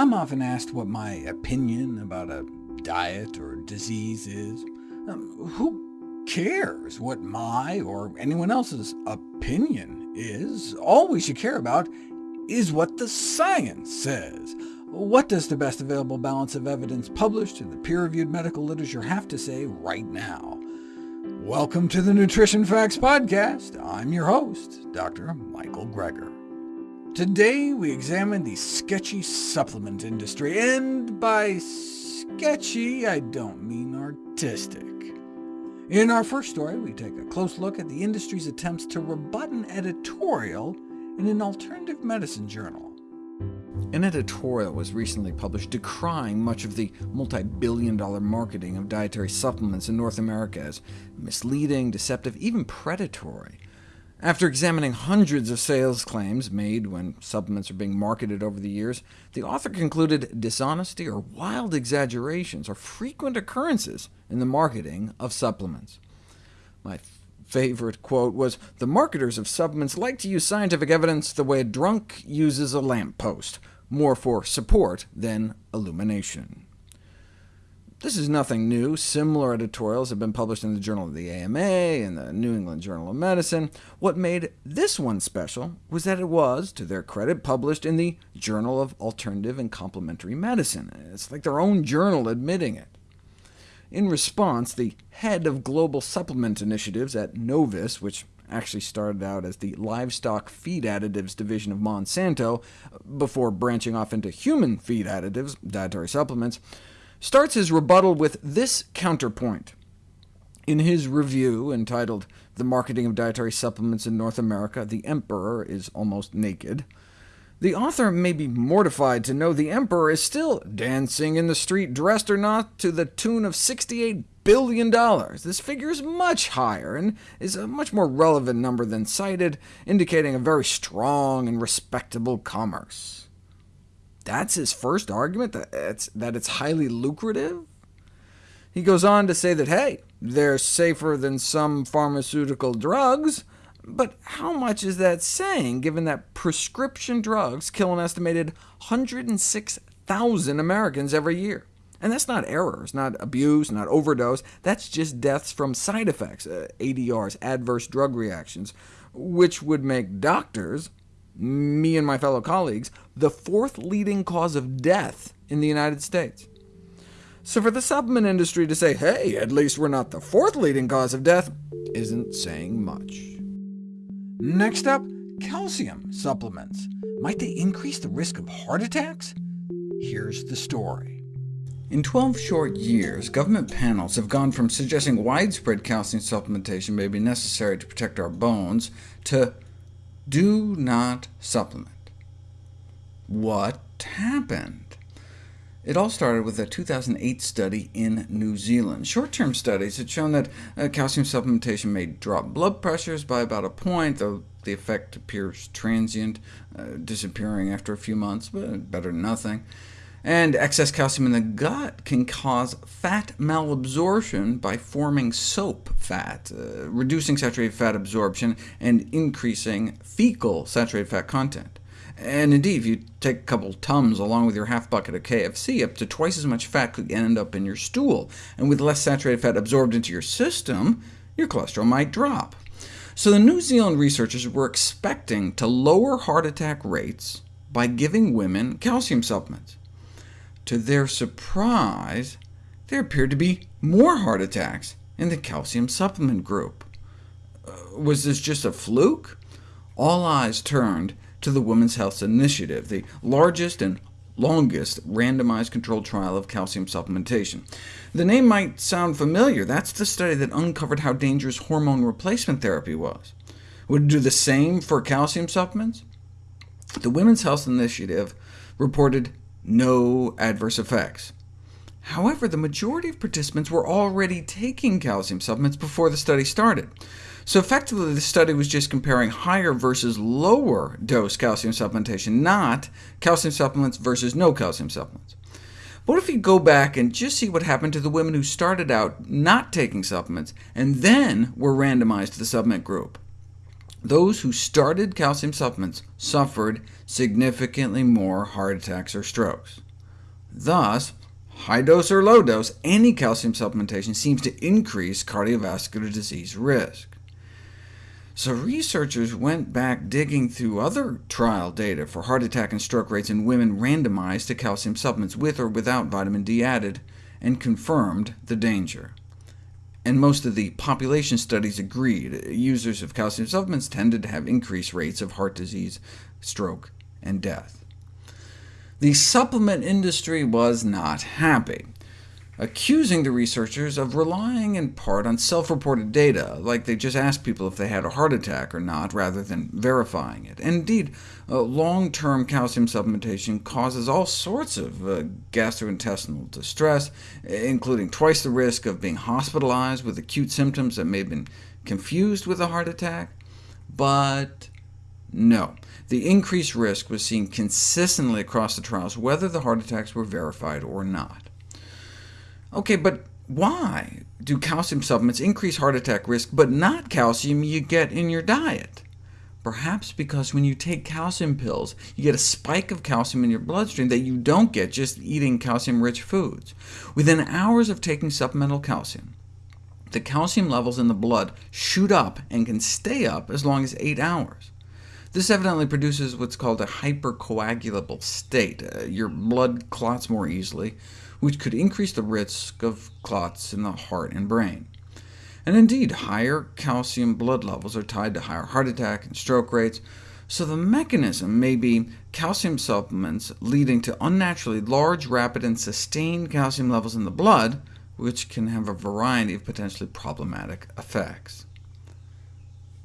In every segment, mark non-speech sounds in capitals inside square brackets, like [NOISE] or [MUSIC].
I'm often asked what my opinion about a diet or disease is. Um, who cares what my or anyone else's opinion is? All we should care about is what the science says. What does the best available balance of evidence published in the peer-reviewed medical literature have to say right now? Welcome to the Nutrition Facts Podcast. I'm your host, Dr. Michael Greger. Today we examine the sketchy supplement industry, and by sketchy I don't mean artistic. In our first story, we take a close look at the industry's attempts to rebut an editorial in an alternative medicine journal. An editorial was recently published decrying much of the multi-billion dollar marketing of dietary supplements in North America as misleading, deceptive, even predatory. After examining hundreds of sales claims made when supplements are being marketed over the years, the author concluded dishonesty or wild exaggerations are frequent occurrences in the marketing of supplements. My favorite quote was, the marketers of supplements like to use scientific evidence the way a drunk uses a lamppost, more for support than illumination. This is nothing new. Similar editorials have been published in the Journal of the AMA and the New England Journal of Medicine. What made this one special was that it was, to their credit, published in the Journal of Alternative and Complementary Medicine. It's like their own journal admitting it. In response, the head of global supplement initiatives at Novus, which actually started out as the livestock feed additives division of Monsanto, before branching off into human feed additives, dietary supplements, starts his rebuttal with this counterpoint. In his review, entitled The Marketing of Dietary Supplements in North America, the Emperor is Almost Naked, the author may be mortified to know the Emperor is still dancing in the street, dressed or not, to the tune of $68 billion. This figure is much higher, and is a much more relevant number than cited, indicating a very strong and respectable commerce. That's his first argument, that it's, that it's highly lucrative? He goes on to say that, hey, they're safer than some pharmaceutical drugs, but how much is that saying, given that prescription drugs kill an estimated 106,000 Americans every year? And that's not errors, not abuse, not overdose, that's just deaths from side effects, uh, ADRs, adverse drug reactions, which would make doctors me and my fellow colleagues, the fourth leading cause of death in the United States. So for the supplement industry to say, hey, at least we're not the fourth leading cause of death, isn't saying much. Next up, calcium supplements. Might they increase the risk of heart attacks? Here's the story. In 12 short years, government panels have gone from suggesting widespread calcium supplementation may be necessary to protect our bones, to do not supplement. What happened? It all started with a 2008 study in New Zealand. Short-term studies had shown that uh, calcium supplementation may drop blood pressures by about a point, though the effect appears transient, uh, disappearing after a few months, but better than nothing and excess calcium in the gut can cause fat malabsorption by forming soap fat, uh, reducing saturated fat absorption and increasing fecal saturated fat content. And indeed, if you take a couple Tums along with your half bucket of KFC, up to twice as much fat could end up in your stool, and with less saturated fat absorbed into your system, your cholesterol might drop. So the New Zealand researchers were expecting to lower heart attack rates by giving women calcium supplements. To their surprise, there appeared to be more heart attacks in the calcium supplement group. Uh, was this just a fluke? All eyes turned to the Women's Health Initiative, the largest and longest randomized controlled trial of calcium supplementation. The name might sound familiar. That's the study that uncovered how dangerous hormone replacement therapy was. Would it do the same for calcium supplements? The Women's Health Initiative reported no adverse effects. However, the majority of participants were already taking calcium supplements before the study started. So effectively, the study was just comparing higher versus lower dose calcium supplementation, not calcium supplements versus no calcium supplements. What if you go back and just see what happened to the women who started out not taking supplements, and then were randomized to the supplement group? Those who started calcium supplements suffered significantly more heart attacks or strokes. Thus, high dose or low dose, any calcium supplementation seems to increase cardiovascular disease risk. So researchers went back digging through other trial data for heart attack and stroke rates in women randomized to calcium supplements with or without vitamin D added, and confirmed the danger. And most of the population studies agreed. Users of calcium supplements tended to have increased rates of heart disease, stroke, and death. The supplement industry was not happy accusing the researchers of relying in part on self-reported data, like they just asked people if they had a heart attack or not, rather than verifying it. And indeed, uh, long-term calcium supplementation causes all sorts of uh, gastrointestinal distress, including twice the risk of being hospitalized with acute symptoms that may have been confused with a heart attack. But no, the increased risk was seen consistently across the trials, whether the heart attacks were verified or not. OK, but why do calcium supplements increase heart attack risk, but not calcium you get in your diet? Perhaps because when you take calcium pills, you get a spike of calcium in your bloodstream that you don't get just eating calcium-rich foods. Within hours of taking supplemental calcium, the calcium levels in the blood shoot up and can stay up as long as 8 hours. This evidently produces what's called a hypercoagulable state. Uh, your blood clots more easily, which could increase the risk of clots in the heart and brain. And indeed, higher calcium blood levels are tied to higher heart attack and stroke rates, so the mechanism may be calcium supplements leading to unnaturally large, rapid, and sustained calcium levels in the blood, which can have a variety of potentially problematic effects.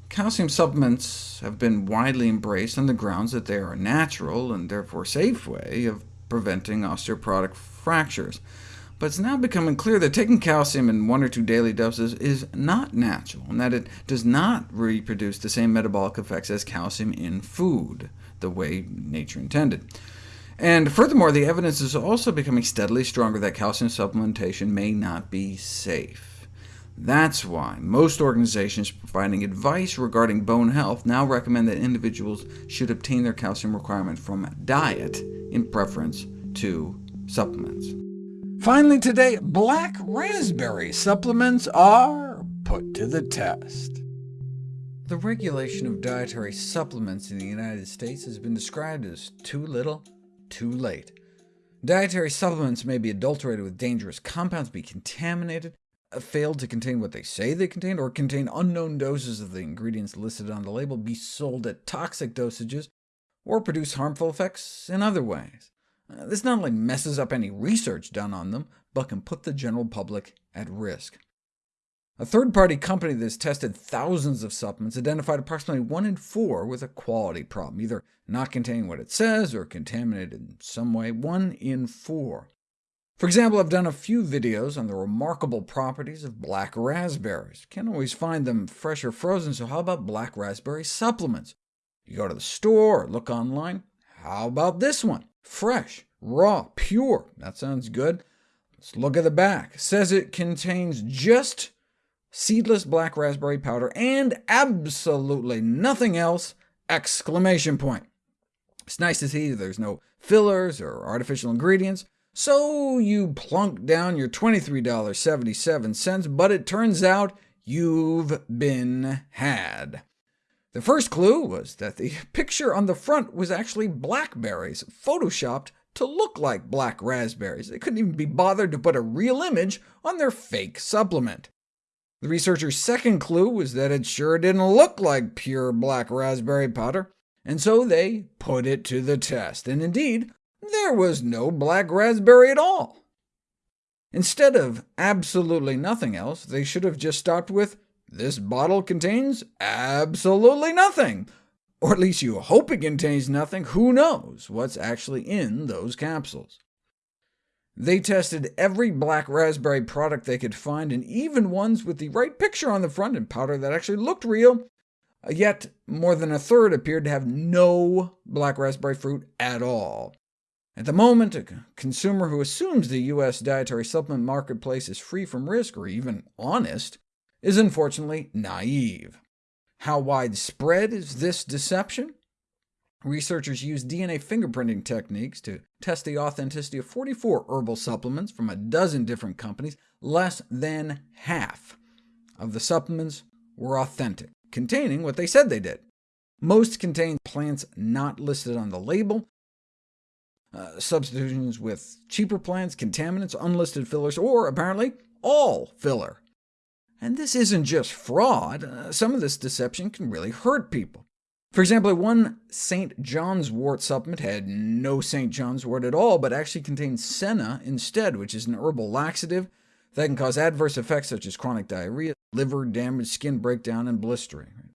Calcium supplements have been widely embraced on the grounds that they are a natural, and therefore safe way of preventing osteoporotic fractures. But it's now becoming clear that taking calcium in one or two daily doses is not natural, and that it does not reproduce the same metabolic effects as calcium in food, the way nature intended. And furthermore, the evidence is also becoming steadily stronger that calcium supplementation may not be safe. That's why most organizations providing advice regarding bone health now recommend that individuals should obtain their calcium requirement from diet in preference to supplements. Finally today, black raspberry supplements are put to the test. The regulation of dietary supplements in the United States has been described as too little, too late. Dietary supplements may be adulterated with dangerous compounds, be contaminated, uh, fail to contain what they say they contain, or contain unknown doses of the ingredients listed on the label, be sold at toxic dosages, or produce harmful effects in other ways. Uh, this not only messes up any research done on them, but can put the general public at risk. A third-party company that has tested thousands of supplements identified approximately 1 in 4 with a quality problem, either not containing what it says or contaminated in some way, 1 in 4. For example, I've done a few videos on the remarkable properties of black raspberries. Can't always find them fresh or frozen, so how about black raspberry supplements? You go to the store or look online. How about this one? Fresh, raw, pure. That sounds good. Let's look at the back. It says it contains just seedless black raspberry powder and absolutely nothing else! Exclamation point. It's nice to see there's no fillers or artificial ingredients, so you plunk down your $23.77, but it turns out you've been had. The first clue was that the [LAUGHS] picture on the front was actually blackberries, photoshopped to look like black raspberries. They couldn't even be bothered to put a real image on their fake supplement. The researcher's second clue was that it sure didn't look like pure black raspberry powder, and so they put it to the test, and indeed, there was no black raspberry at all. Instead of absolutely nothing else, they should have just stopped with this bottle contains absolutely nothing. Or at least you hope it contains nothing. Who knows what's actually in those capsules? They tested every black raspberry product they could find, and even ones with the right picture on the front and powder that actually looked real, yet more than a third appeared to have no black raspberry fruit at all. At the moment, a consumer who assumes the U.S. dietary supplement marketplace is free from risk, or even honest, is unfortunately naive. How widespread is this deception? Researchers used DNA fingerprinting techniques to test the authenticity of 44 herbal supplements from a dozen different companies. Less than half of the supplements were authentic, containing what they said they did. Most contained plants not listed on the label, uh, substitutions with cheaper plants, contaminants, unlisted fillers, or apparently all filler. And this isn't just fraud. Uh, some of this deception can really hurt people. For example, one St. John's wort supplement had no St. John's wort at all, but actually contained senna instead, which is an herbal laxative that can cause adverse effects such as chronic diarrhea, liver damage, skin breakdown, and blistering.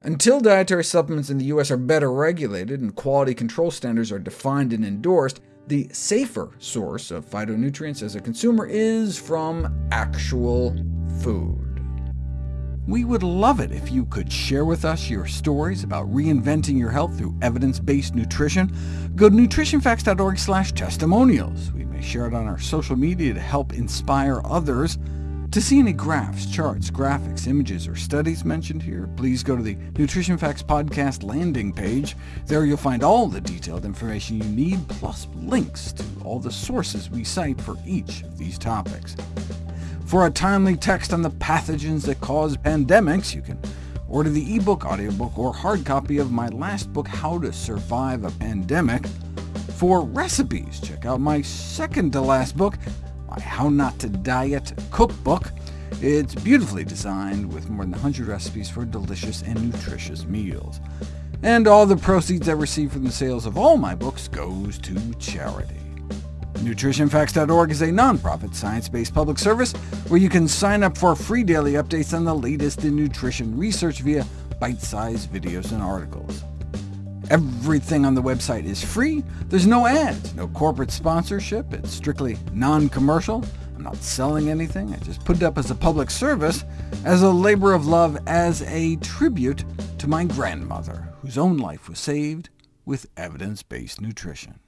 Until dietary supplements in the U.S. are better regulated and quality control standards are defined and endorsed, the safer source of phytonutrients as a consumer is from actual food. We would love it if you could share with us your stories about reinventing your health through evidence-based nutrition. Go to nutritionfacts.org testimonials. We may share it on our social media to help inspire others. To see any graphs, charts, graphics, images, or studies mentioned here, please go to the Nutrition Facts Podcast landing page. There you'll find all the detailed information you need, plus links to all the sources we cite for each of these topics. For a timely text on the pathogens that cause pandemics, you can order the ebook, audiobook, or hard copy of my last book, How to Survive a Pandemic. For recipes, check out my second-to-last book, How Not to Diet cookbook. It's beautifully designed with more than 100 recipes for delicious and nutritious meals. And all the proceeds I receive from the sales of all my books goes to charity. NutritionFacts.org is a nonprofit, science-based public service where you can sign up for free daily updates on the latest in nutrition research via bite-sized videos and articles. Everything on the website is free. There's no ads, no corporate sponsorship. It's strictly non-commercial. I'm not selling anything. I just put it up as a public service, as a labor of love, as a tribute to my grandmother, whose own life was saved with evidence-based nutrition.